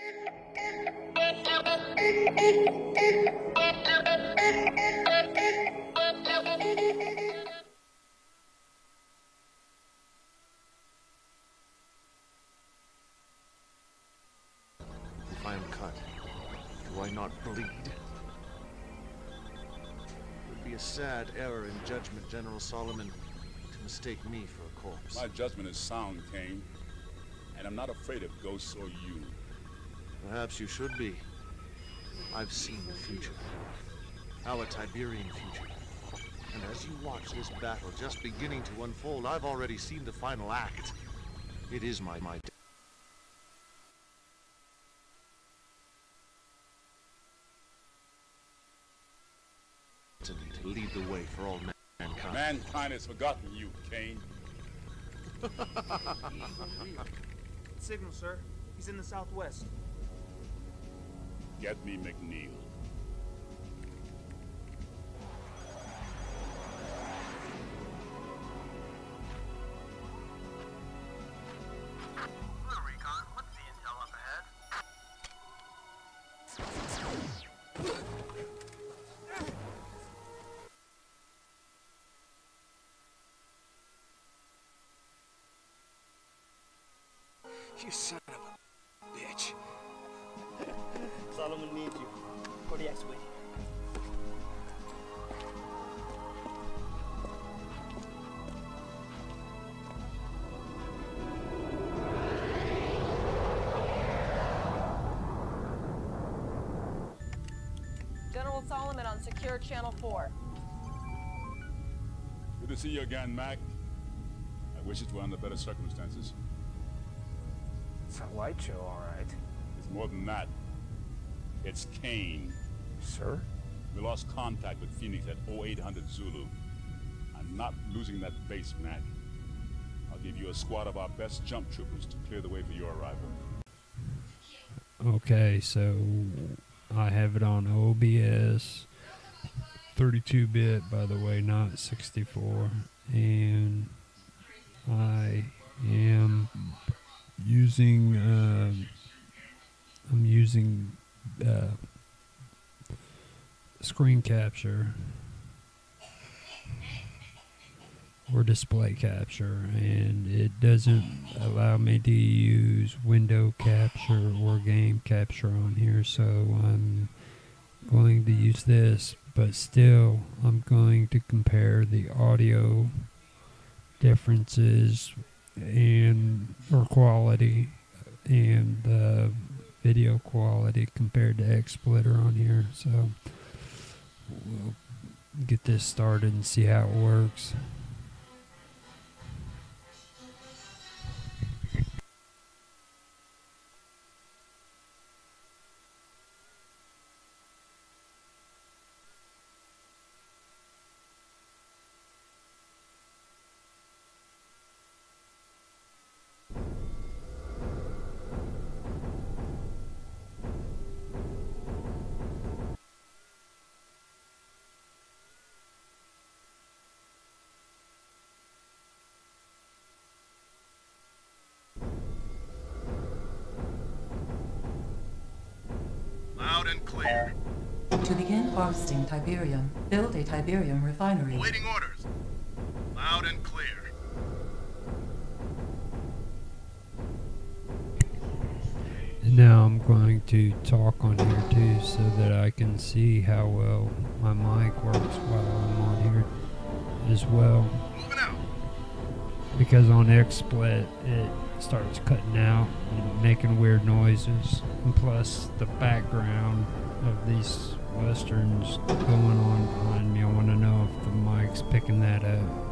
If I am cut, do I not bleed? It would be a sad error in judgment, General Solomon, to mistake me for a corpse. My judgment is sound, Kane. And I'm not afraid of ghosts or you. Perhaps you should be. I've seen the future. Our Tiberian future. And as you watch this battle just beginning to unfold, I've already seen the final act. It is my my destiny to lead the way for all mankind. Mankind has forgotten you, Kane. Signal, sir. He's in the southwest. Get me McNeil. Hello, Recon. What's the intel up ahead? You son Solomon needs you. Kodiak's with you. General Solomon on Secure Channel 4. Good to see you again, Mac. I wish it were under better circumstances. It's a light show, all right. It's more than that. It's Kane. Sir? We lost contact with Phoenix at 0800 Zulu. I'm not losing that base, Mac. I'll give you a squad of our best jump troopers to clear the way for your arrival. Okay, so I have it on OBS, 32-bit, by the way, not 64, and I am using um I'm using uh, screen capture or display capture and it doesn't allow me to use window capture or game capture on here so I'm going to use this but still I'm going to compare the audio differences and or quality and the video quality compared to XSplitter on here. So we'll get this started and see how it works To begin harvesting Tiberium, build a Tiberium refinery. Awaiting orders. Loud and clear. And now I'm going to talk on here too so that I can see how well my mic works while I'm on here as well. Moving out. Because on XSplit it starts cutting out and making weird noises. And plus the background of these westerns going on behind me. I want to know if the mic's picking that up.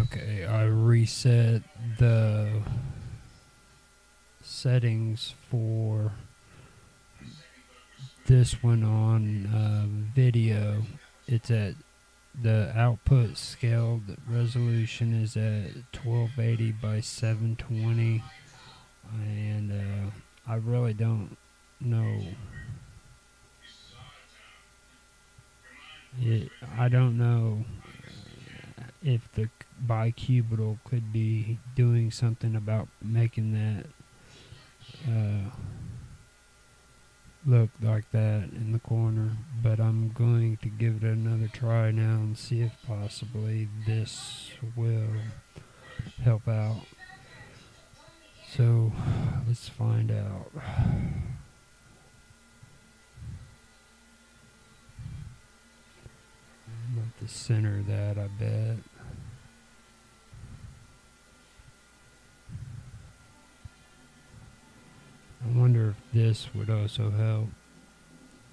Okay, I reset the settings for this one on uh, video. It's at the output scaled resolution is at 1280 by 720 and uh, I really don't know. It, I don't know if the bicubital could be doing something about making that uh, look like that in the corner, but I'm going to give it another try now and see if possibly this will help out. So let's find out. I'm the center that, I bet. I wonder if this would also help.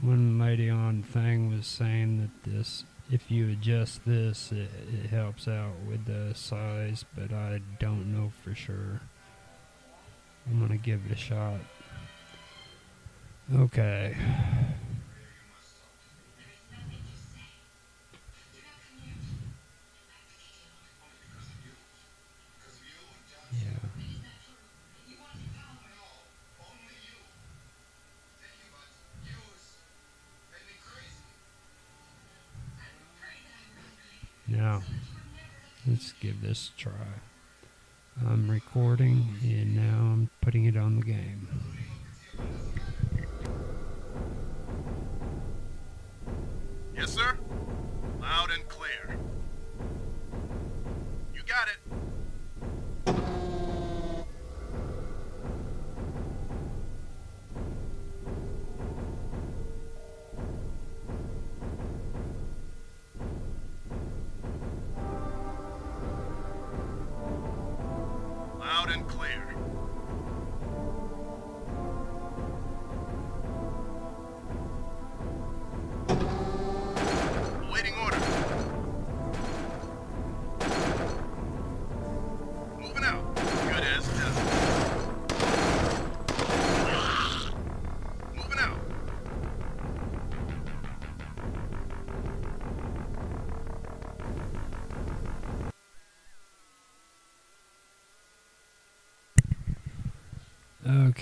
One lady on thing was saying that this, if you adjust this, it, it helps out with the size, but I don't know for sure. I'm gonna give it a shot. Okay. Let's give this a try. I'm recording and now I'm putting it on the game. Yes, sir? Loud and clear. You got it.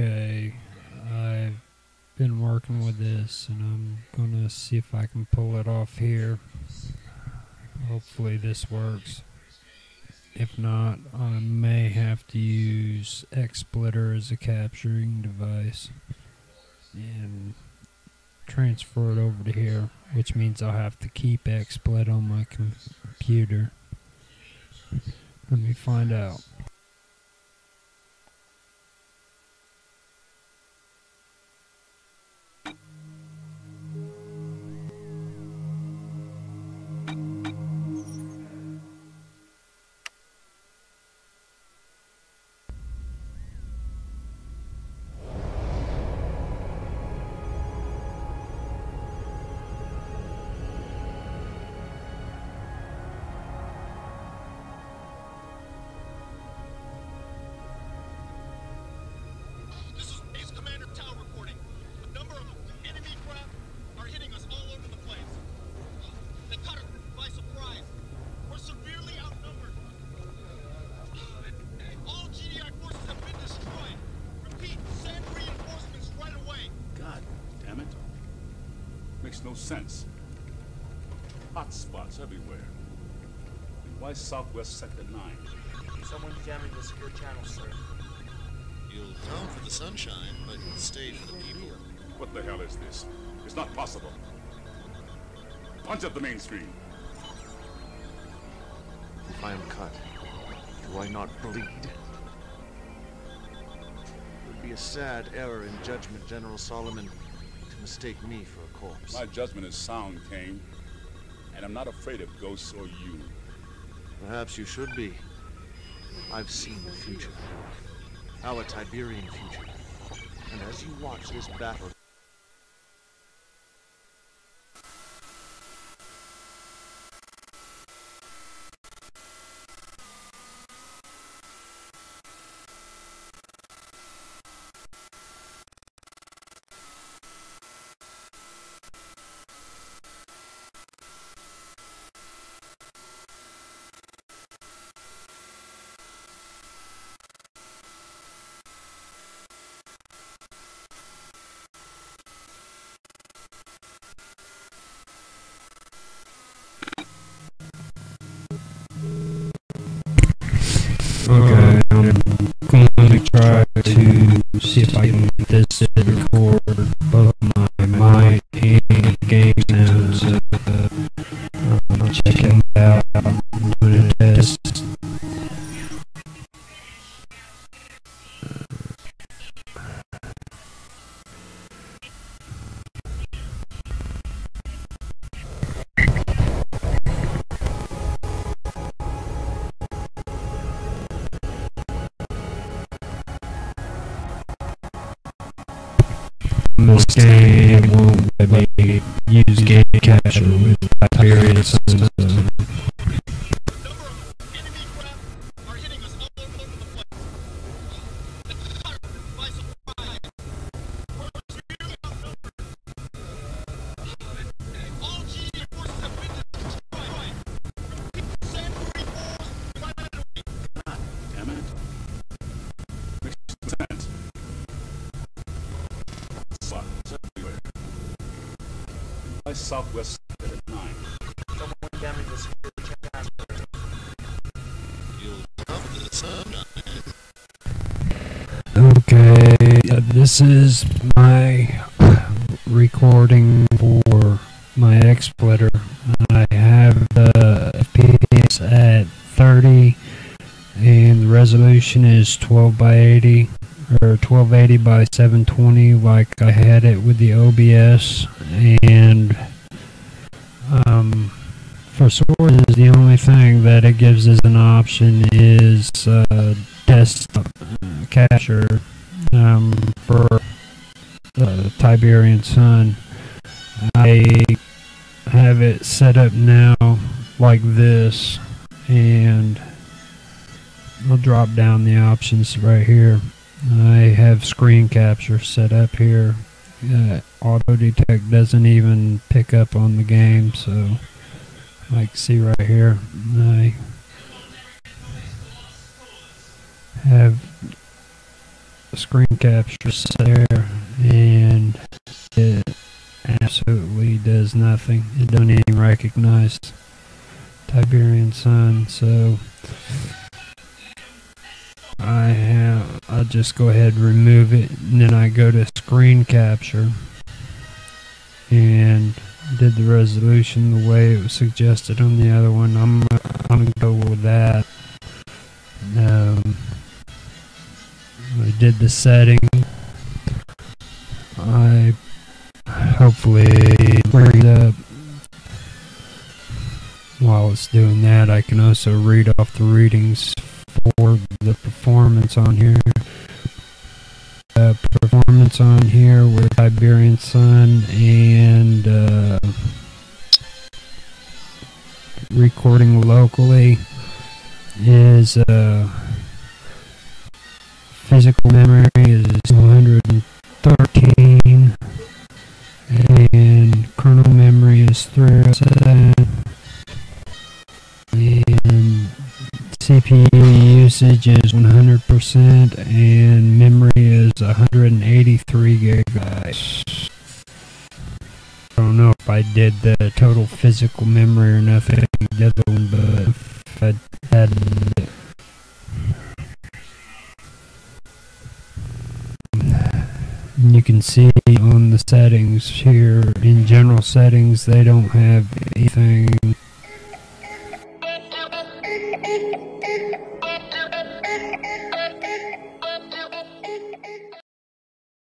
Okay, I've been working with this and I'm gonna see if I can pull it off here. Hopefully this works. If not, I may have to use XSplitter as a capturing device and transfer it over to here, which means I'll have to keep XSplit on my com- computer. Let me find out. sense. Hot spots everywhere. And why Southwest Sector 9? Someone's jamming the secure channel, sir. You'll come for the sunshine, but you'll stay for the people. What the hell is this? It's not possible. Punch up the main screen. If I am cut, do I not bleed? It would be a sad error in judgment, General Solomon, to mistake me for a corpse. My judgment is sound, Kane. And I'm not afraid of ghosts or you. Perhaps you should be. I've seen the future. Our Tiberian future. And as you watch this battle this to record both my mic This game me use game capture with Tiberian Sun. Southwest at 9. Someone damaged the security channel. Okay, uh, this is my recording for my XSplitter. I have the FPS at 30 and the resolution is 12 by 80 or 1280 by 720 like I had it with the OBS and um, for sources the only thing that it gives as an option is uh, desktop uh, capture um, for the Tiberian Sun. I have it set up now like this and I'll drop down the options right here. I have screen capture set up here. Uh, auto detect doesn't even pick up on the game so like see right here I have screen capture set there and it absolutely does nothing it don't even recognize Tiberian Sun so I have I'll just go ahead and remove it and then I go to screen capture and did the resolution the way it was suggested on the other one I'm I'm gonna go with that um, I did the setting. I hopefully bring up while it's doing that. I can also read off the readings for the performance on here. Performance on here with Tiberian Sun and uh, recording locally is uh, physical memory is 213 and kernel memory is 307 CPU usage is 100% and memory is 183 gigabytes. I don't know if I did the total physical memory or nothing the other one, but I had you can see on the settings here in general settings they don't have anything